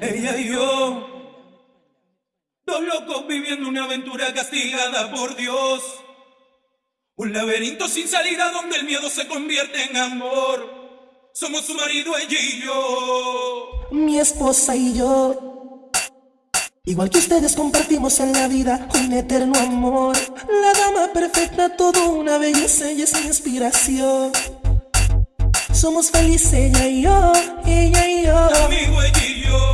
Ella y yo, dos locos viviendo una aventura castigada por Dios. Un laberinto sin salida donde el miedo se convierte en amor. Somos su marido, ella y yo. Mi esposa y yo. Igual que ustedes compartimos en la vida un eterno amor. La dama perfecta, toda una belleza, ella es mi inspiración. Somos felices, ella y yo, ella y yo. Amigo, ella y yo.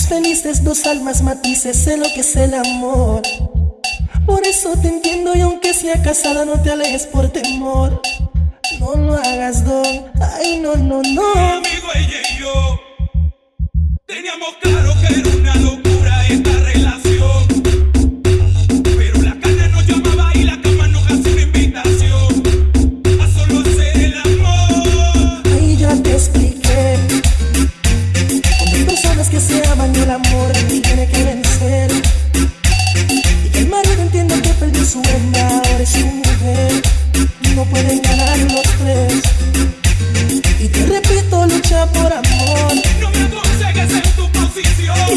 Somos felices, dos almas matices, sé lo que es el amor. Por eso te entiendo y aunque sea casada no te alejes por temor. No lo hagas, don, ay no, no, no. Mi amigo ella y yo Teníamos claro que era una locura.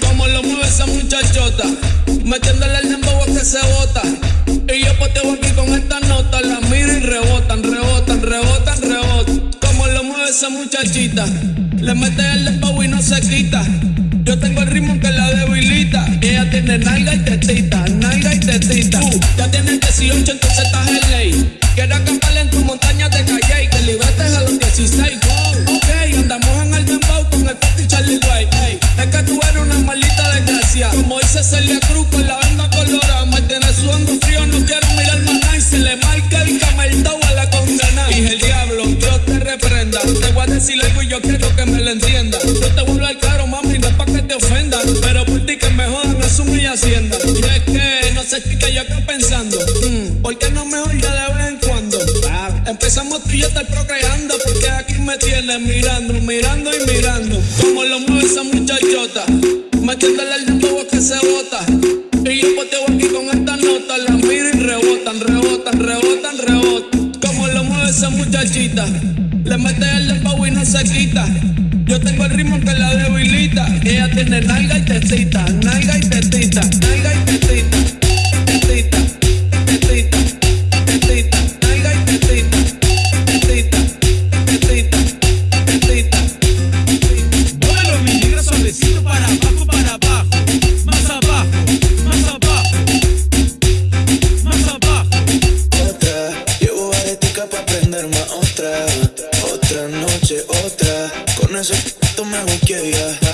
Como lo mueve esa muchachota, metiendo las bolas que se botan, y yo pateo aquí con esta nota, la miro y rebotan, rebotan, rebotan esa muchachita. Le mete el dembow y no se mirando, mirando y mirando. Como lo mueve esa muchachota. Metiéndole el dedo que se bota. Y yo poteo aquí con esta nota. La miro y rebotan, rebotan, rebotan, rebotan. Como lo mueve esa muchachita. Le mete el dembow y no se quita. Yo tengo el ritmo que la debilita. Ella tiene nalga y tetita, nalga y tetita, nalga y tetita, tetita.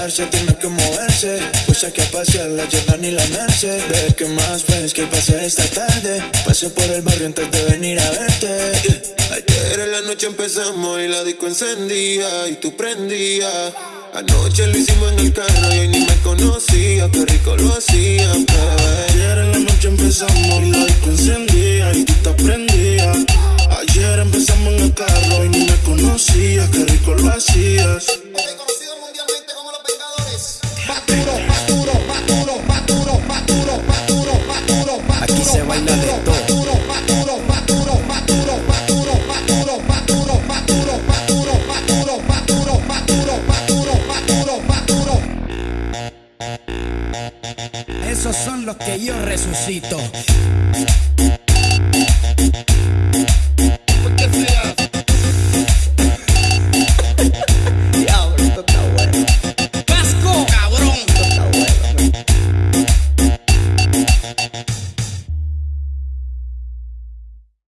relajarse, tiene que moverse. Pues que a pasear la llevan y la merced Ve que más ves que pasé esta tarde. Pasé por el barrio antes de venir a verte. Yeah. Ayer en la noche empezamos y la disco encendía Y tú prendías Anoche lo hicimos en el carro y hoy ni me conocía. Qué rico lo hacía, bebé. Ayer en la noche empezamos y la disco encendía Y tú te prendías. Ayer empezamos en el carro y ni me conocía Qué rico lo hacías. Esos son los que yo resucito.